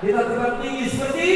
Dia dah terbang tinggi seperti